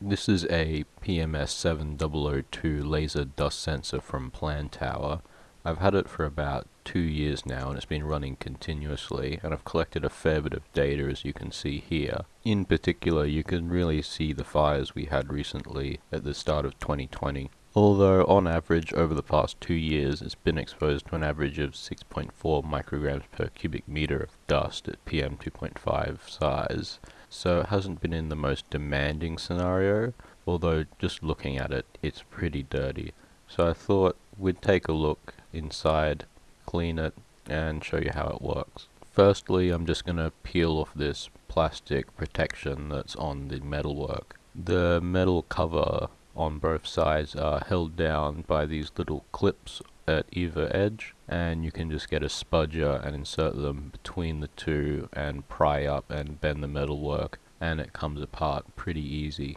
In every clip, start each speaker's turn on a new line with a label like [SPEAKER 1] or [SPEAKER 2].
[SPEAKER 1] This is a PMS7002 laser dust sensor from Plantower. I've had it for about two years now and it's been running continuously and I've collected a fair bit of data as you can see here. In particular you can really see the fires we had recently at the start of 2020. Although on average over the past two years it's been exposed to an average of 6.4 micrograms per cubic meter of dust at PM 2.5 size. So it hasn't been in the most demanding scenario, although just looking at it it's pretty dirty. So I thought we'd take a look inside, clean it, and show you how it works. Firstly, I'm just going to peel off this plastic protection that's on the metalwork. The metal cover on both sides are held down by these little clips at either edge and you can just get a spudger and insert them between the two and pry up and bend the metalwork and it comes apart pretty easy.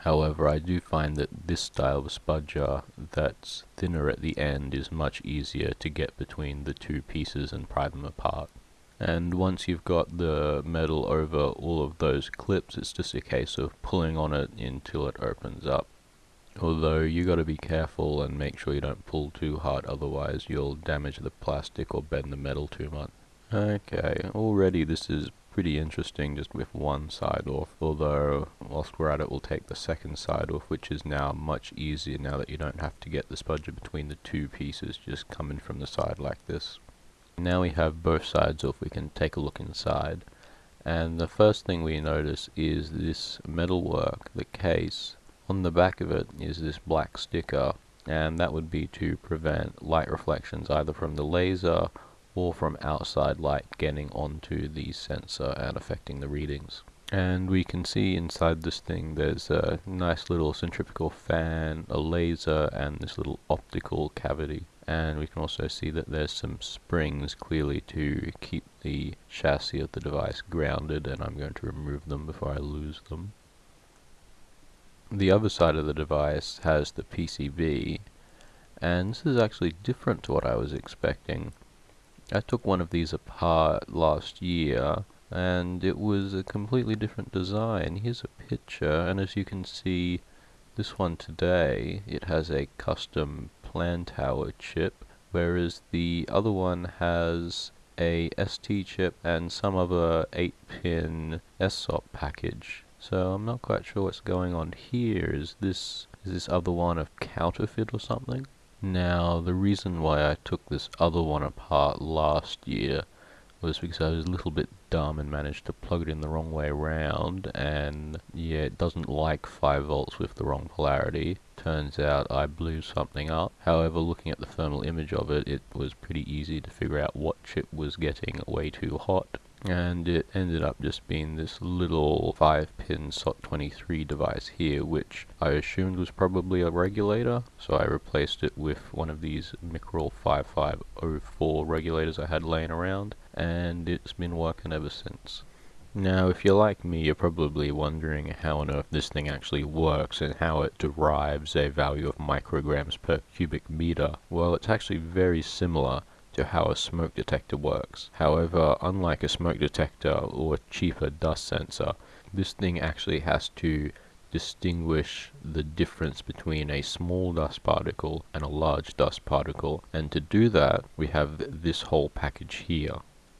[SPEAKER 1] However, I do find that this style of spudger that's thinner at the end is much easier to get between the two pieces and pry them apart. And once you've got the metal over all of those clips, it's just a case of pulling on it until it opens up. Although you got to be careful and make sure you don't pull too hard, otherwise you'll damage the plastic or bend the metal too much. Okay, already this is pretty interesting just with one side off, although whilst we're at it we'll take the second side off which is now much easier now that you don't have to get the spudger between the two pieces just coming from the side like this. Now we have both sides off we can take a look inside and the first thing we notice is this metalwork, the case. On the back of it is this black sticker and that would be to prevent light reflections either from the laser or from outside light getting onto the sensor and affecting the readings. And we can see inside this thing there's a nice little centrifugal fan, a laser, and this little optical cavity. And we can also see that there's some springs clearly to keep the chassis of the device grounded and I'm going to remove them before I lose them. The other side of the device has the PCB and this is actually different to what I was expecting. I took one of these apart last year and it was a completely different design. Here's a picture and as you can see this one today it has a custom Plantower chip whereas the other one has a ST chip and some other 8 pin SOP package. So I'm not quite sure what's going on here. Is this is this other one a counterfeit or something? Now, the reason why I took this other one apart last year was because I was a little bit dumb and managed to plug it in the wrong way around and yeah it doesn't like 5 volts with the wrong polarity turns out I blew something up however looking at the thermal image of it it was pretty easy to figure out what chip was getting way too hot and it ended up just being this little 5 pin SOT23 device here which I assumed was probably a regulator so I replaced it with one of these Micrel 5504 regulators I had laying around and it's been working ever since. Now, if you're like me, you're probably wondering how on earth this thing actually works and how it derives a value of micrograms per cubic meter. Well, it's actually very similar to how a smoke detector works. However, unlike a smoke detector or cheaper dust sensor, this thing actually has to distinguish the difference between a small dust particle and a large dust particle and to do that we have this whole package here.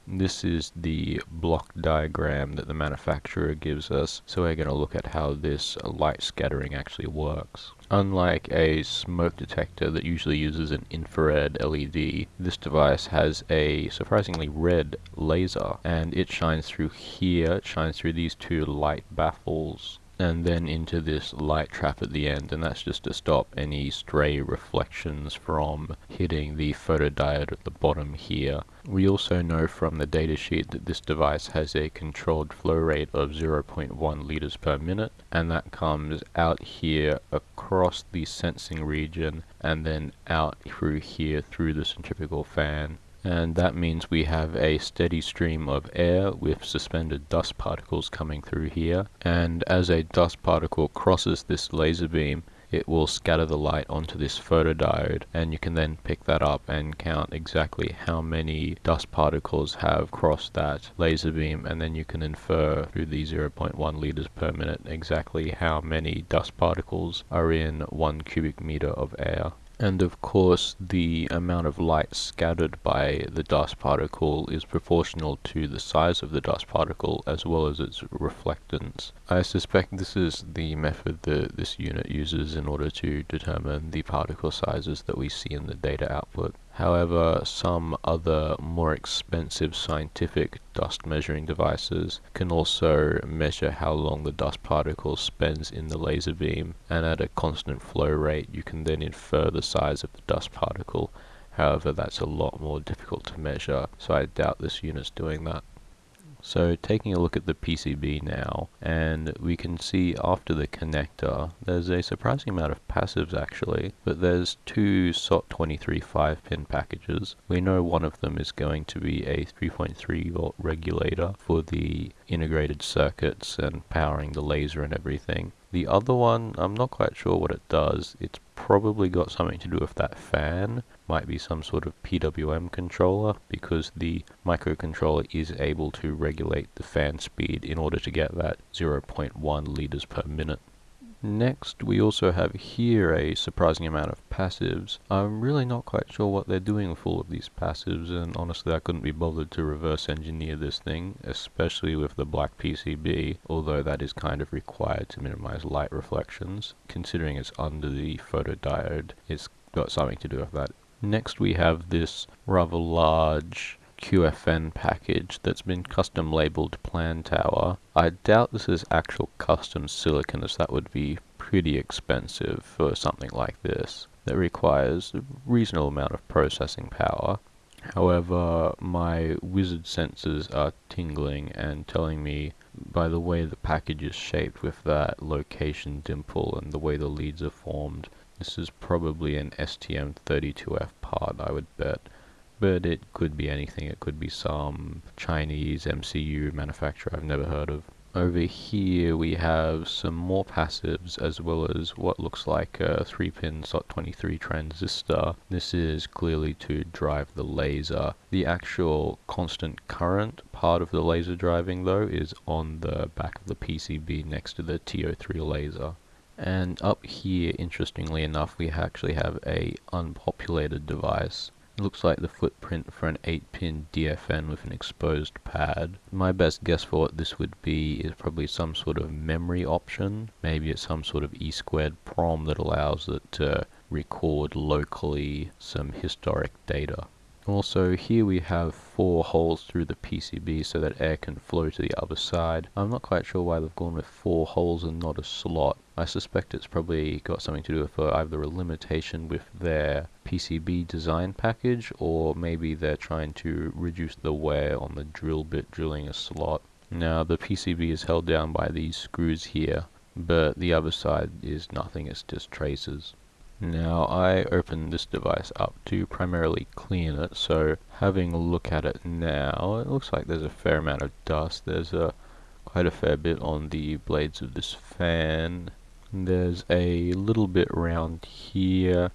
[SPEAKER 1] This is the block diagram that the manufacturer gives us, so we're going to look at how this light scattering actually works. Unlike a smoke detector that usually uses an infrared LED, this device has a surprisingly red laser, and it shines through here, it shines through these two light baffles and then into this light trap at the end and that's just to stop any stray reflections from hitting the photodiode at the bottom here. We also know from the datasheet that this device has a controlled flow rate of 0.1 liters per minute and that comes out here across the sensing region and then out through here through the centrifugal fan and that means we have a steady stream of air with suspended dust particles coming through here. And as a dust particle crosses this laser beam it will scatter the light onto this photodiode. And you can then pick that up and count exactly how many dust particles have crossed that laser beam. And then you can infer through the 0.1 liters per minute exactly how many dust particles are in one cubic meter of air. And of course, the amount of light scattered by the dust particle is proportional to the size of the dust particle as well as its reflectance. I suspect this is the method that this unit uses in order to determine the particle sizes that we see in the data output. However, some other more expensive scientific dust measuring devices can also measure how long the dust particle spends in the laser beam and at a constant flow rate you can then infer the size of the dust particle. However, that's a lot more difficult to measure, so I doubt this unit's doing that. So taking a look at the PCB now, and we can see after the connector, there's a surprising amount of passives actually, but there's two SOT23 5-pin packages. We know one of them is going to be a 3.3 volt regulator for the integrated circuits and powering the laser and everything. The other one, I'm not quite sure what it does. It's probably got something to do with that fan. Might be some sort of PWM controller because the microcontroller is able to regulate the fan speed in order to get that 0.1 liters per minute. Next, we also have here a surprising amount of passives. I'm really not quite sure what they're doing with all of these passives, and honestly I couldn't be bothered to reverse engineer this thing, especially with the black PCB, although that is kind of required to minimize light reflections. Considering it's under the photodiode, it's got something to do with that. Next we have this rather large QFN package that's been custom labeled Plantower. I doubt this is actual custom silicon as that would be pretty expensive for something like this that requires a reasonable amount of processing power. However, my wizard senses are tingling and telling me by the way the package is shaped with that location dimple and the way the leads are formed, this is probably an STM32F part I would bet but it could be anything. It could be some Chinese MCU manufacturer I've never heard of. Over here we have some more passives as well as what looks like a 3-pin SOT23 transistor. This is clearly to drive the laser. The actual constant current part of the laser driving though is on the back of the PCB next to the TO3 laser. And up here, interestingly enough, we actually have a unpopulated device. It looks like the footprint for an 8-pin DFN with an exposed pad. My best guess for what this would be is probably some sort of memory option. Maybe it's some sort of E squared PROM that allows it to record locally some historic data. Also here we have four holes through the PCB so that air can flow to the other side. I'm not quite sure why they've gone with four holes and not a slot. I suspect it's probably got something to do with uh, either a limitation with their PCB design package or maybe they're trying to reduce the wear on the drill bit drilling a slot. Now the PCB is held down by these screws here but the other side is nothing, it's just traces. Now I opened this device up to primarily clean it, so having a look at it now, it looks like there's a fair amount of dust. There's a quite a fair bit on the blades of this fan. There's a little bit around here,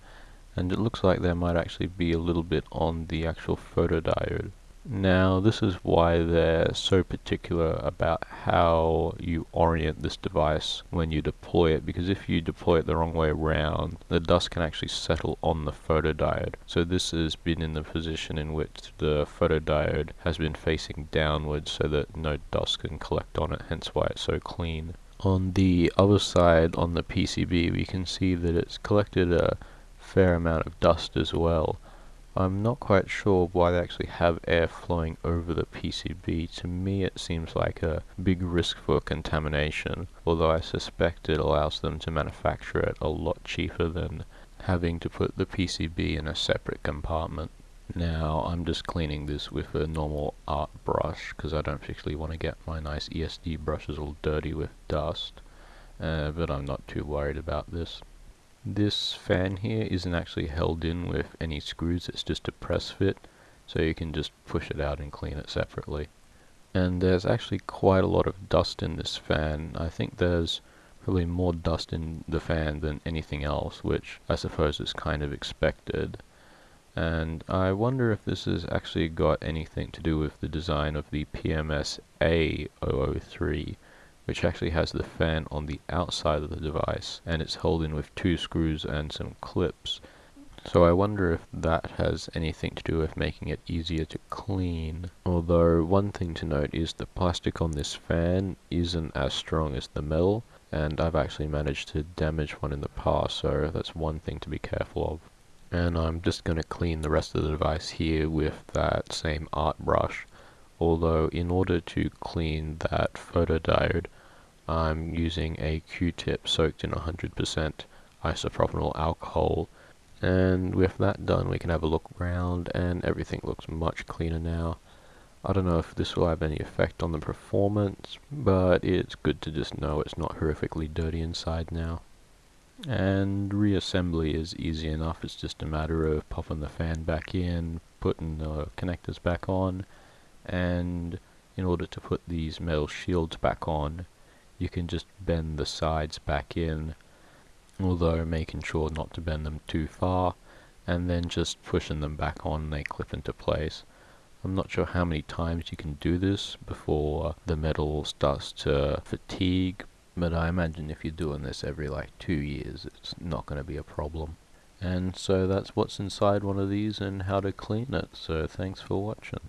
[SPEAKER 1] and it looks like there might actually be a little bit on the actual photodiode. Now this is why they're so particular about how you orient this device when you deploy it because if you deploy it the wrong way around the dust can actually settle on the photodiode. So this has been in the position in which the photodiode has been facing downwards so that no dust can collect on it hence why it's so clean. On the other side on the PCB we can see that it's collected a fair amount of dust as well I'm not quite sure why they actually have air flowing over the PCB. To me it seems like a big risk for contamination, although I suspect it allows them to manufacture it a lot cheaper than having to put the PCB in a separate compartment. Now I'm just cleaning this with a normal art brush because I don't particularly want to get my nice ESD brushes all dirty with dust, uh, but I'm not too worried about this. This fan here isn't actually held in with any screws, it's just a press fit, so you can just push it out and clean it separately. And there's actually quite a lot of dust in this fan. I think there's Probably more dust in the fan than anything else, which I suppose is kind of expected. And I wonder if this has actually got anything to do with the design of the PMS A003, which actually has the fan on the outside of the device, and it's held in with two screws and some clips. So I wonder if that has anything to do with making it easier to clean. Although one thing to note is the plastic on this fan isn't as strong as the metal, and I've actually managed to damage one in the past, so that's one thing to be careful of. And I'm just going to clean the rest of the device here with that same art brush, although in order to clean that photodiode, I'm using a Q-tip soaked in 100% isopropyl alcohol, and with that done we can have a look around and everything looks much cleaner now. I don't know if this will have any effect on the performance, but it's good to just know it's not horrifically dirty inside now. And reassembly is easy enough, it's just a matter of popping the fan back in, putting the connectors back on, and in order to put these metal shields back on, you can just bend the sides back in, although making sure not to bend them too far, and then just pushing them back on they clip into place. I'm not sure how many times you can do this before the metal starts to fatigue, but I imagine if you're doing this every like two years, it's not going to be a problem. And so that's what's inside one of these and how to clean it, so thanks for watching.